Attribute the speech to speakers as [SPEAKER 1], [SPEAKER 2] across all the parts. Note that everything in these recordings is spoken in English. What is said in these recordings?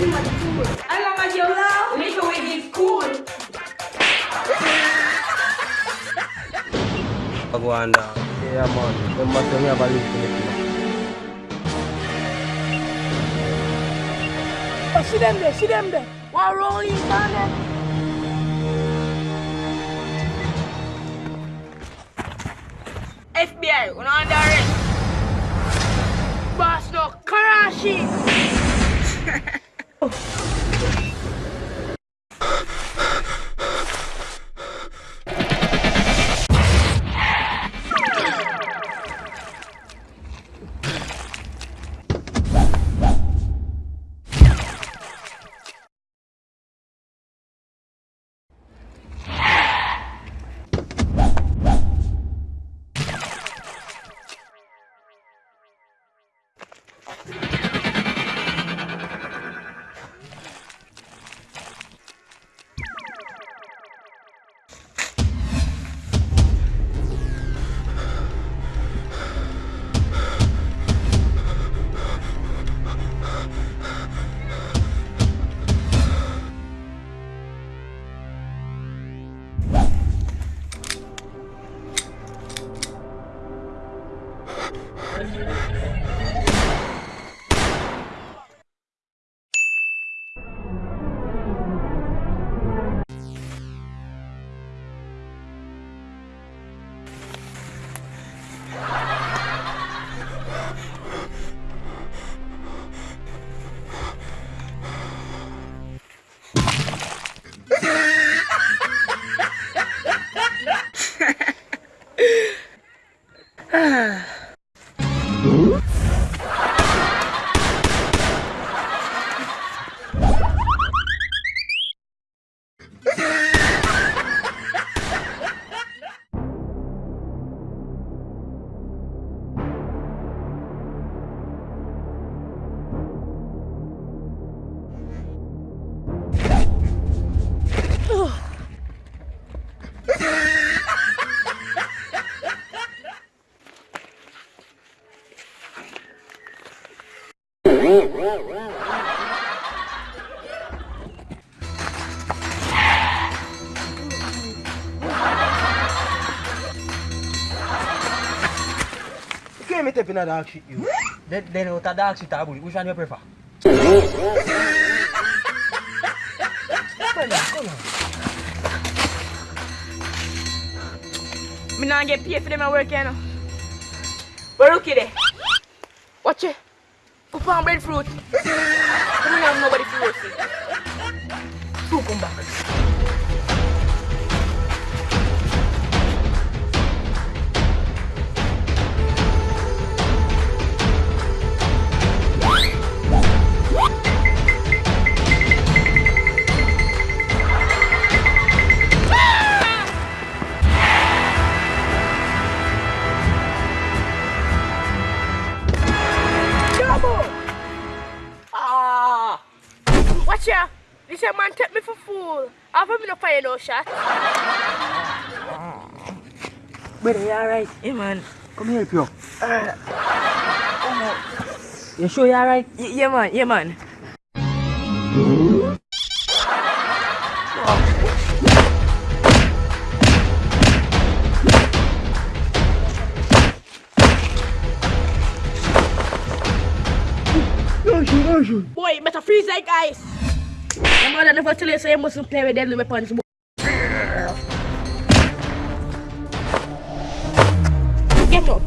[SPEAKER 1] Alla Madiola, little way is cool.
[SPEAKER 2] Rwanda. Yeah man, embassy abali Filipino.
[SPEAKER 3] Oh, see rolling down there. FBI, we're under arrest. Boss, no, Oh.
[SPEAKER 2] 唉，can't me a dog shit you. then, then a dog shit bullet, which one you prefer? Come on, come on.
[SPEAKER 3] Me not get paid for them work, you know. But look at it. Watch it. Put on breadfruit. Come on, have nobody to roast it. Two Watch ya! This a man take me for fool. I've me no fire no shot.
[SPEAKER 2] But you alright?
[SPEAKER 3] Hey man.
[SPEAKER 2] Come here, help you. You sure you alright?
[SPEAKER 3] Yeah man, yeah man. Boy, better freeze eh, like ice. Your mother never tell you so you mustn't play with deadly weapons. Get up.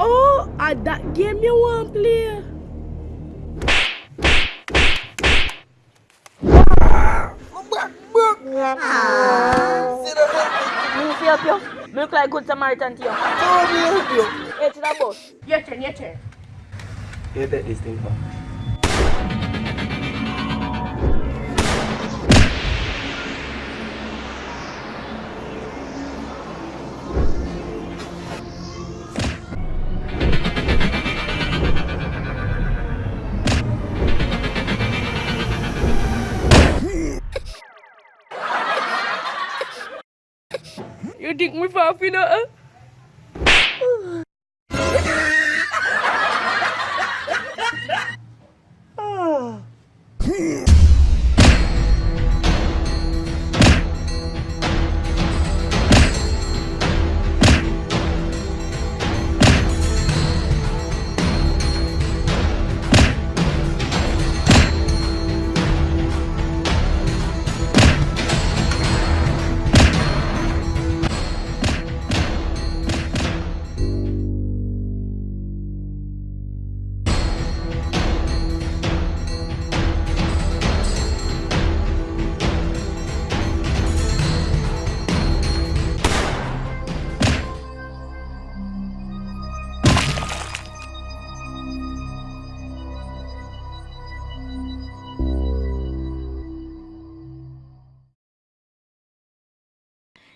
[SPEAKER 3] Oh, at that game you want play. Me fi help you. Me look like good Samaritan to you.
[SPEAKER 2] Don't me help you.
[SPEAKER 3] Hey, that boss. Your turn, your turn.
[SPEAKER 2] Hit that this thing for.
[SPEAKER 3] You dig me for a finna, huh? Eh?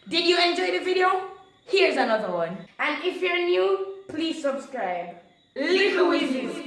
[SPEAKER 3] Did you enjoy the video? Here's another one. And if you're new, please subscribe. Little Wizzies.